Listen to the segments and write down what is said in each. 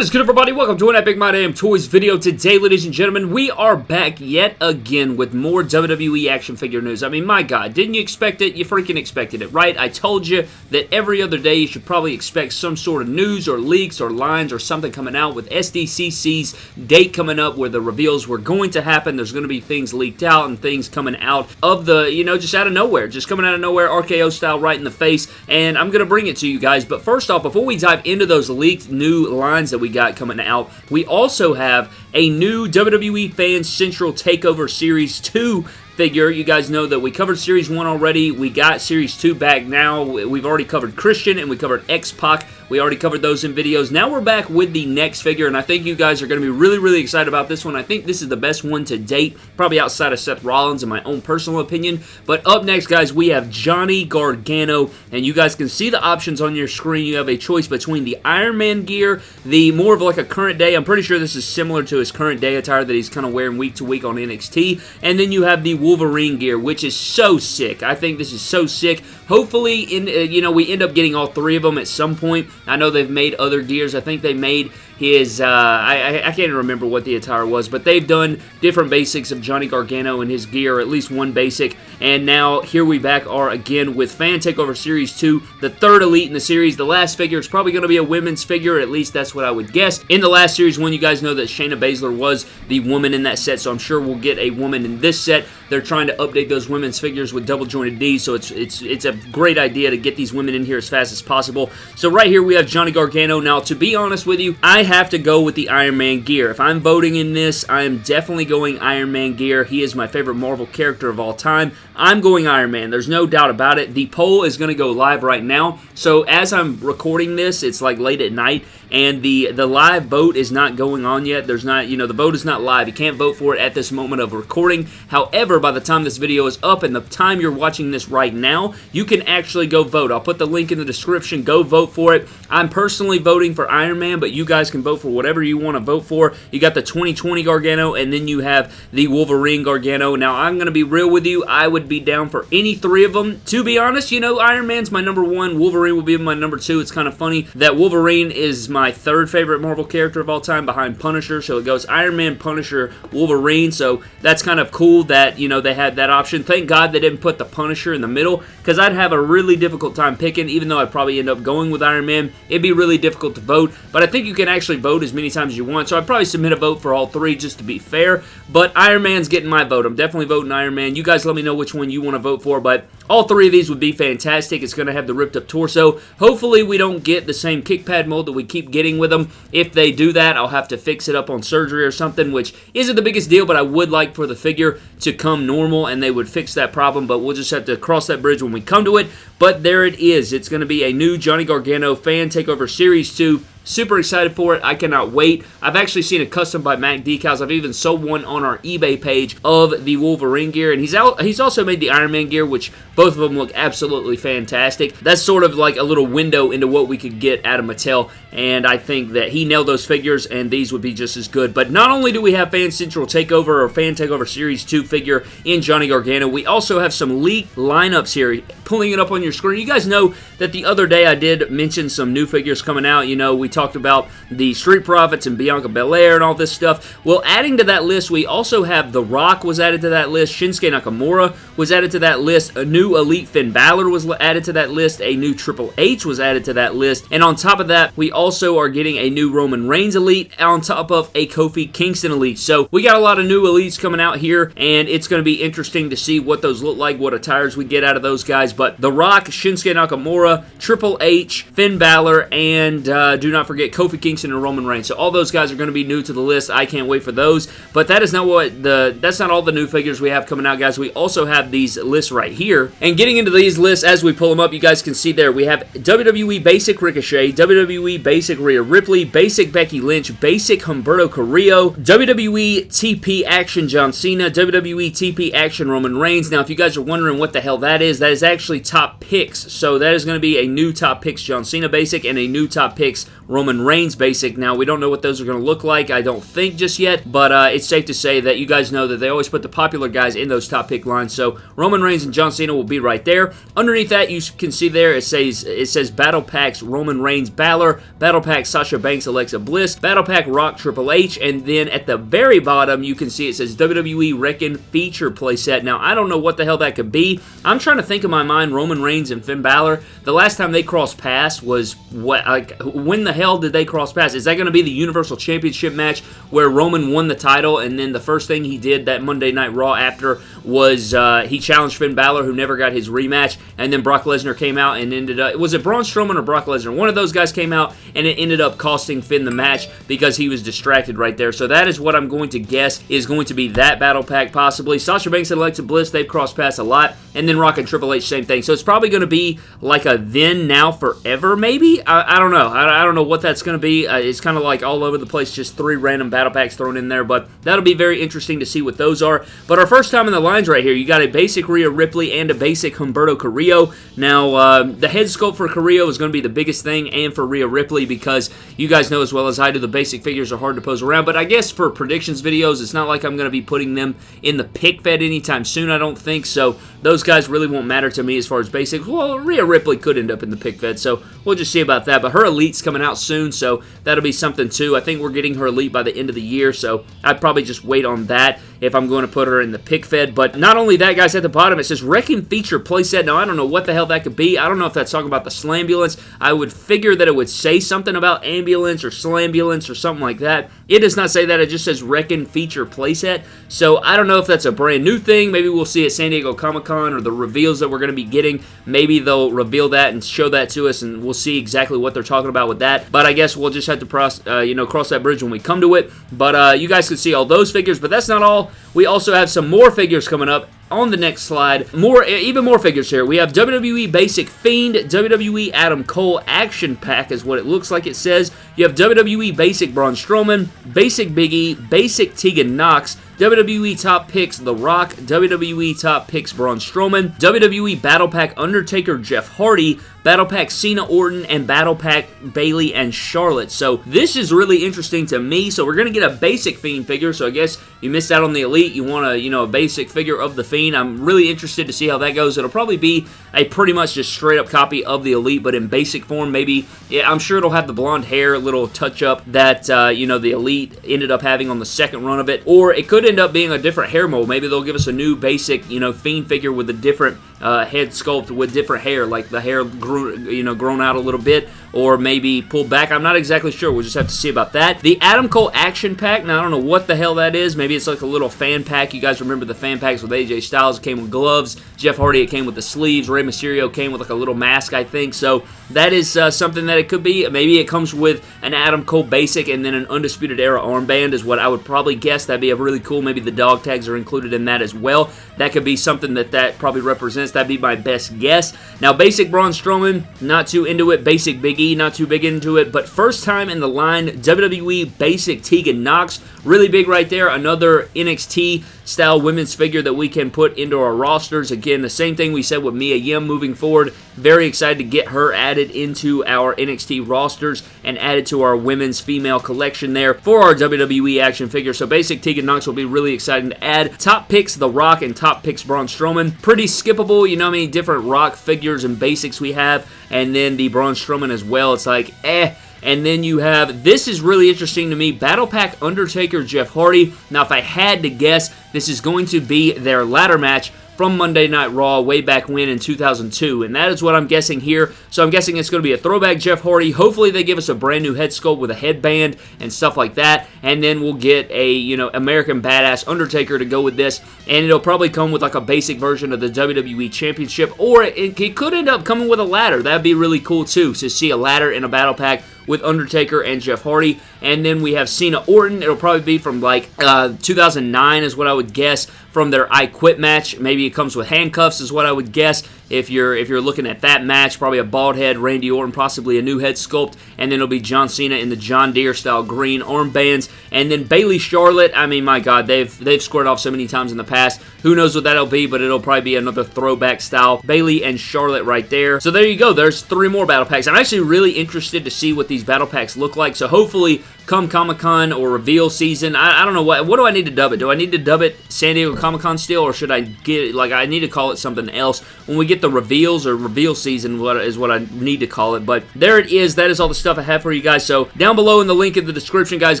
What is good everybody? Welcome to an Epic My Damn Toys video. Today, ladies and gentlemen, we are back yet again with more WWE action figure news. I mean, my god, didn't you expect it? You freaking expected it, right? I told you that every other day you should probably expect some sort of news or leaks or lines or something coming out with SDCC's date coming up where the reveals were going to happen. There's going to be things leaked out and things coming out of the, you know, just out of nowhere. Just coming out of nowhere, RKO style right in the face. And I'm going to bring it to you guys. But first off, before we dive into those leaked new lines that we got coming out. We also have a new WWE Fans Central Takeover Series 2 figure. You guys know that we covered Series 1 already. We got Series 2 back now. We've already covered Christian and we covered X-Pac. We already covered those in videos. Now we're back with the next figure, and I think you guys are going to be really, really excited about this one. I think this is the best one to date, probably outside of Seth Rollins in my own personal opinion. But up next, guys, we have Johnny Gargano, and you guys can see the options on your screen. You have a choice between the Iron Man gear, the more of like a current day. I'm pretty sure this is similar to his current day attire that he's kind of wearing week to week on NXT. And then you have the Wolverine gear, which is so sick. I think this is so sick. Hopefully, in uh, you know, we end up getting all three of them at some point. I know they've made other gears. I think they made his, uh, I, I, can't remember what the attire was, but they've done different basics of Johnny Gargano and his gear, at least one basic, and now here we back are again with Fan Takeover Series 2, the third Elite in the series. The last figure is probably going to be a women's figure, at least that's what I would guess. In the last Series 1, you guys know that Shayna Baszler was the woman in that set, so I'm sure we'll get a woman in this set. They're trying to update those women's figures with double jointed D, so it's it's it's a great idea to get these women in here as fast as possible. So right here we have Johnny Gargano. Now, to be honest with you, I have to go with the Iron Man gear. If I'm voting in this, I am definitely going Iron Man gear. He is my favorite Marvel character of all time. I'm going Iron Man. There's no doubt about it. The poll is going to go live right now. So as I'm recording this, it's like late at night, and the the live vote is not going on yet. There's not, you know, the vote is not live. You can't vote for it at this moment of recording. However, by the time this video is up and the time you're watching this right now, you can actually go vote. I'll put the link in the description. Go vote for it. I'm personally voting for Iron Man, but you guys can vote for whatever you want to vote for. You got the 2020 Gargano, and then you have the Wolverine Gargano. Now, I'm going to be real with you. I would be down for any three of them. To be honest, you know, Iron Man's my number one. Wolverine will be my number two. It's kind of funny that Wolverine is my third favorite Marvel character of all time behind Punisher. So it goes Iron Man, Punisher, Wolverine. So that's kind of cool that, you know, they had that option. Thank God they didn't put the Punisher in the middle because I'd have a really difficult time picking, even though I'd probably end up going with Iron Man. It'd be really difficult to vote, but I think you can actually vote as many times as you want. So I'd probably submit a vote for all three just to be fair. But Iron Man's getting my vote. I'm definitely voting Iron Man. You guys let me know which one you want to vote for, but all three of these would be fantastic. It's going to have the ripped up torso. Hopefully we don't get the same kick pad mold that we keep getting with them. If they do that, I'll have to fix it up on surgery or something, which isn't the biggest deal, but I would like for the figure to come normal and they would fix that problem, but we'll just have to cross that bridge when we come to it. But there it is. It's going to be a new Johnny Gargano Fan Takeover Series 2 Super excited for it. I cannot wait. I've actually seen a custom by Mac decals. I've even sold one on our eBay page of the Wolverine gear, and he's out. He's also made the Iron Man gear, which both of them look absolutely fantastic. That's sort of like a little window into what we could get out of Mattel, and I think that he nailed those figures, and these would be just as good. But not only do we have Fan Central Takeover or Fan Takeover Series 2 figure in Johnny Gargano, we also have some leaked lineups here. Pulling it up on your screen, you guys know that the other day I did mention some new figures coming out. You know, we talked about the Street Profits and Bianca Belair and all this stuff. Well, adding to that list, we also have The Rock was added to that list. Shinsuke Nakamura was added to that list. A new Elite Finn Balor was added to that list. A new Triple H was added to that list. And on top of that, we also are getting a new Roman Reigns Elite on top of a Kofi Kingston Elite. So we got a lot of new Elites coming out here, and it's going to be interesting to see what those look like, what attires we get out of those guys. But The Rock, Shinsuke Nakamura, Triple H, Finn Balor, and uh, do not forget Kofi Kingston and Roman Reigns. So all those guys are going to be new to the list. I can't wait for those. But that is not what the that's not all the new figures we have coming out, guys. We also have these lists right here. And getting into these lists as we pull them up, you guys can see there we have WWE Basic Ricochet, WWE Basic Rhea Ripley, Basic Becky Lynch, Basic Humberto Carrillo, WWE TP Action John Cena, WWE TP Action Roman Reigns. Now, if you guys are wondering what the hell that is, that is actually top picks. So that is going to be a new top picks John Cena Basic and a new top picks Roman Reigns basic. Now, we don't know what those are going to look like, I don't think just yet, but uh, it's safe to say that you guys know that they always put the popular guys in those top pick lines. So Roman Reigns and John Cena will be right there. Underneath that, you can see there it says it says Battle Packs Roman Reigns Balor, Battle Pack Sasha Banks Alexa Bliss, Battle Pack Rock Triple H, and then at the very bottom you can see it says WWE Wrecking Feature Playset. Now I don't know what the hell that could be. I'm trying to think in my mind Roman Reigns and Finn Balor. The last time they crossed paths was what like when the hell did they cross paths? Is that going to be the Universal Championship match where Roman won the title and then the first thing he did that Monday Night Raw after was uh, he challenged Finn Balor who never got his rematch and then Brock Lesnar came out and ended up was it Braun Strowman or Brock Lesnar? One of those guys came out and it ended up costing Finn the match because he was distracted right there. So that is what I'm going to guess is going to be that battle pack possibly. Sasha Banks and Alexa Bliss they've crossed paths a lot and then Rock and Triple H same thing. So it's probably going to be like a then now forever maybe. I, I don't know. I, I, don't know what that's going to be. Uh, it's kind of like all over the place, just three random battle packs thrown in there. But that'll be very interesting to see what those are. But our first time in the lines right here, you got a basic Rhea Ripley and a basic Humberto Carrillo. Now uh, the head sculpt for Carrillo is going to be the biggest thing, and for Rhea Ripley because you guys know as well as I do the basic figures are hard to pose around. But I guess for predictions videos, it's not like I'm going to be putting them in the pic fed anytime soon. I don't think so. Those guys really won't matter to me as far as basics. Well, Rhea Ripley could end up in the pic fed, so we'll just see about that. But her elite's coming out soon, so that'll be something too. I think we're getting her elite by the end of the year, so I'd probably just wait on that if I'm going to put her in the pic fed. But not only that, guys, at the bottom it says Wrecking Feature Playset. Now, I don't know what the hell that could be. I don't know if that's talking about the Slambulance. I would figure that it would say something about ambulance or slambulance or something like that. It does not say that. It just says Wrecking Feature Playset. So I don't know if that's a brand new thing. Maybe we'll see at San Diego Comic Con or the reveals that we're going to be getting. Maybe they'll reveal that and show that to us, and we'll see exactly what they're talking about with that. But I guess we'll just have to cross, uh, you know, cross that bridge when we come to it. But uh, you guys can see all those figures. But that's not all. We also have some more figures coming up on the next slide. More, even more figures here. We have WWE Basic Fiend, WWE Adam Cole Action Pack is what it looks like it says. You have WWE Basic Braun Strowman, Basic Biggie, Basic Tegan Nox, WWE Top Picks The Rock, WWE Top Picks Braun Strowman, WWE Battle Pack Undertaker Jeff Hardy, Battle Pack Cena Orton, and Battle Pack Bayley and Charlotte. So this is really interesting to me. So we're going to get a basic Fiend figure. So I guess you missed out on the Elite. You want a, you know, a basic figure of the Fiend. I'm really interested to see how that goes. It'll probably be a pretty much just straight up copy of the Elite, but in basic form. Maybe, yeah, I'm sure it'll have the blonde hair, little touch up that, uh, you know, the Elite ended up having on the second run of it. Or it could end up being a different hair mold. Maybe they'll give us a new basic, you know, Fiend figure with a different uh, head sculpt with different hair, like the hair grew, you know, grown out a little bit, or maybe pulled back. I'm not exactly sure. We'll just have to see about that. The Adam Cole Action Pack. Now, I don't know what the hell that is. Maybe it's like a little fan pack. You guys remember the fan packs with AJ Styles? It came with gloves. Jeff Hardy, it came with the sleeves. Rey Mysterio came with like a little mask, I think. So that is uh, something that it could be. Maybe it comes with an Adam Cole Basic and then an Undisputed Era armband is what I would probably guess. That'd be a really cool. Maybe the dog tags are included in that as well. That could be something that that probably represents. That'd be my best guess. Now, Basic Braun Strowman, not too into it. Basic Big E, not too big into it. But first time in the line, WWE Basic Tegan Nox. Really big right there. Another NXT style women's figure that we can put into our rosters. Again, the same thing we said with Mia Yim moving forward. Very excited to get her added into our NXT rosters and added to our women's female collection there for our WWE action figure. So basic Tegan Nox will be really exciting to add. Top picks The Rock and top picks Braun Strowman. Pretty skippable. You know how many different Rock figures and basics we have. And then the Braun Strowman as well. It's like, eh and then you have, this is really interesting to me, Battle Pack Undertaker Jeff Hardy. Now, if I had to guess, this is going to be their ladder match from Monday Night Raw way back when in 2002, and that is what I'm guessing here. So I'm guessing it's going to be a throwback Jeff Hardy. Hopefully they give us a brand new head sculpt with a headband and stuff like that, and then we'll get a, you know, American Badass Undertaker to go with this, and it'll probably come with like a basic version of the WWE Championship, or it, it could end up coming with a ladder. That'd be really cool too, to see a ladder in a battle pack with Undertaker and Jeff Hardy. And then we have Cena Orton. It'll probably be from like uh, 2009 is what I would guess from their I Quit match. Maybe it comes with handcuffs is what I would guess. If you're if you're looking at that match. Probably a bald head, Randy Orton, possibly a new head sculpt, and then it'll be John Cena in the John Deere style green armbands, and then Bayley Charlotte. I mean, my God, they've they've squared off so many times in the past. Who knows what that'll be, but it'll probably be another throwback style. Bayley and Charlotte right there. So there you go. There's three more battle packs. I'm actually really interested to see what these battle packs look like. So hopefully come Comic-Con or reveal season. I, I, don't know what what do I need to dub it? Do I need to dub it San Diego Comic-Con still or should I get it like I need to call it something else when we get the reveals or reveal season what is what I need to call it. But there it is. That is all the stuff I have for you guys. So down below in the link in the description guys,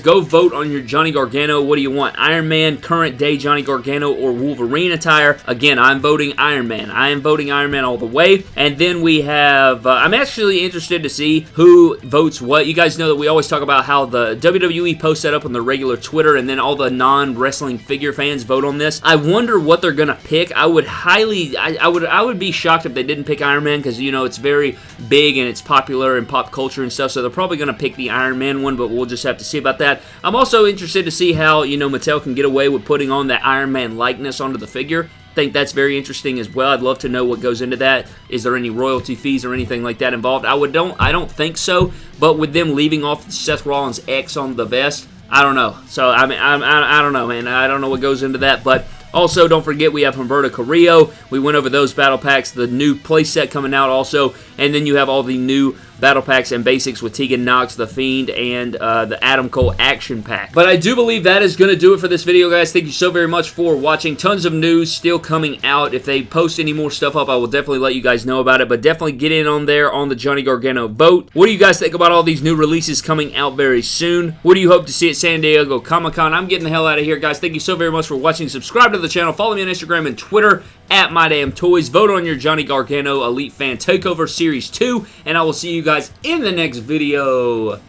go vote on your Johnny Gargano. What do you want? Iron Man, current day Johnny Gargano or Wolverine attire? Again, I'm voting Iron Man. I am voting Iron Man all the way. And then we have uh, I'm actually interested to see who votes what. You guys know that we always talk about how the WWE posts that up on the regular Twitter and then all the non-wrestling figure fans vote on this. I wonder what they're gonna pick. I would highly, I, I would, I would be shocked if they didn't pick Iron Man because you know it's very big and it's popular in pop culture and stuff. So they're probably gonna pick the Iron Man one, but we'll just have to see about that. I'm also interested to see how you know Mattel can get away with putting on that Iron Man likeness onto the figure think that's very interesting as well. I'd love to know what goes into that. Is there any royalty fees or anything like that involved? I would don't I don't think so. But with them leaving off Seth Rollins X on the vest, I don't know. So I mean I, I, don't know, man. I don't know what goes into that, but. Also, don't forget we have Humberto Carrillo. We went over those battle packs, the new playset coming out also, and then you have all the new battle packs and basics with Tegan Nox, The Fiend, and uh, the Adam Cole action pack. But I do believe that is going to do it for this video, guys. Thank you so very much for watching. Tons of news still coming out. If they post any more stuff up, I will definitely let you guys know about it. But definitely get in on there on the Johnny Gargano vote. What do you guys think about all these new releases coming out very soon? What do you hope to see at San Diego Comic-Con? I'm getting the hell out of here, guys. Thank you so very much for watching. Subscribe to the channel. Follow me on Instagram and Twitter at My Damn Toys. Vote on your Johnny Gargano Elite Fan Takeover Series 2. And I will see you guys in the next video.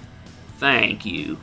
Thank you.